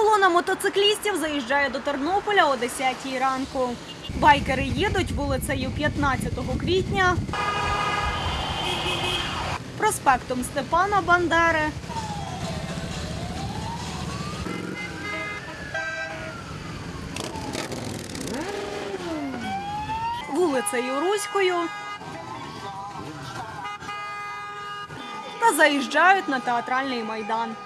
Колона мотоциклістів заїжджає до Тернополя о 10-й ранку. Байкери їдуть вулицею 15 квітня, проспектом Степана Бандери. Вулицею Руською та заїжджають на театральний майдан.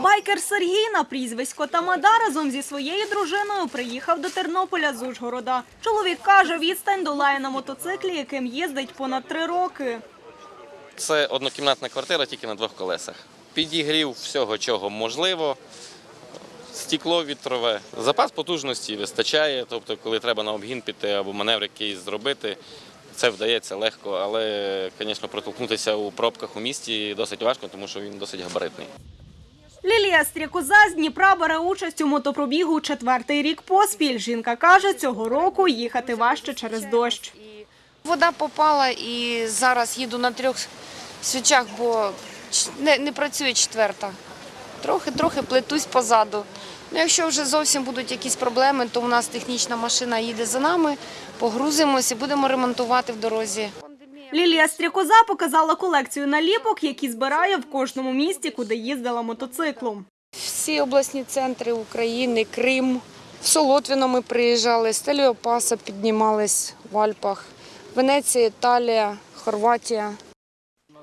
Байкер Сергій на прізвисько Тамада разом зі своєю дружиною приїхав до Тернополя з Ужгорода. Чоловік каже, відстань долає на мотоциклі, яким їздить понад три роки. Це однокімнатна квартира тільки на двох колесах. Підігрів всього, чого можливо. Стекло вітрове. Запас потужності вистачає. Тобто, коли треба на обгін піти або маневр якийсь зробити, це вдається легко, але, звісно, протолкнутися у пробках у місті досить важко, тому що він досить габаритний. Лілія Стрікоза з Дніпра бере участь у мотопробігу четвертий рік поспіль. Жінка каже, цього року їхати важче через дощ. Вода попала і зараз їду на трьох свічах, бо не, не працює четверта. Трохи-трохи плетусь позаду. Ну, якщо вже зовсім будуть якісь проблеми, то у нас технічна машина їде за нами, погрузимось і будемо ремонтувати в дорозі. Лілія Стрікоза показала колекцію наліпок, які збирає в кожному місті, куди їздила мотоциклом. Всі обласні центри України, Крим, в Солотвіно ми приїжджали, з Теліопаса піднімались в Альпах, Венеція, Італія, Хорватія.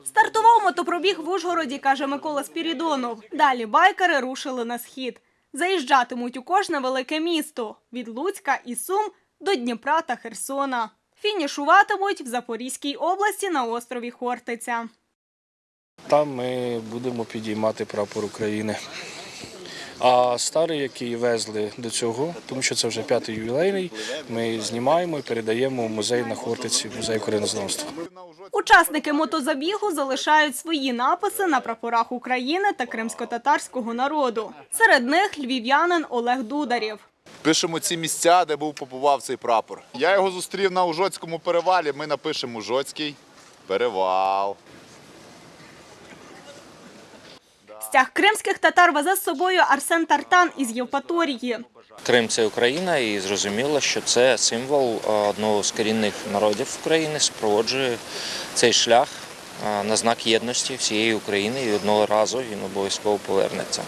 Стартував мотопробіг в Ужгороді, каже Микола Спірідонов. Далі байкери рушили на схід. Заїжджатимуть у кожне велике місто від Луцька і Сум до Дніпра та Херсона. Фінішуватимуть в Запорізькій області на острові Хортиця. Там ми будемо підіймати прапор України. А старий, який везли до цього, тому що це вже п'ятий ювілейний, ми знімаємо і передаємо в музей на Хортиці, музей українознавства. Учасники мотозабігу залишають свої написи на прапорах України та кримсько-татарського народу. Серед них львів'янин Олег Дударєв. Пишемо ці місця, де був побував цей прапор. Я його зустрів на Ужоцькому перевалі. Ми напишемо Ужоцький перевал. Стяг кримських татар везе з собою Арсен Тартан із Євпаторії. Крим це Україна, і зрозуміло, що це символ е, одного з корінних народів України, супроводжує цей шлях е, на знак єдності всієї України, і одного разу він обов'язково повернеться.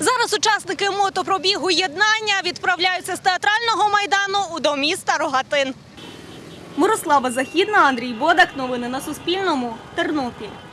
Зараз учасники мотопробігу єднання відправляються з театрального майдану до міста Рогатин. Мирослава Західна, Андрій Бодак. Новини на Суспільному. Тернопіль.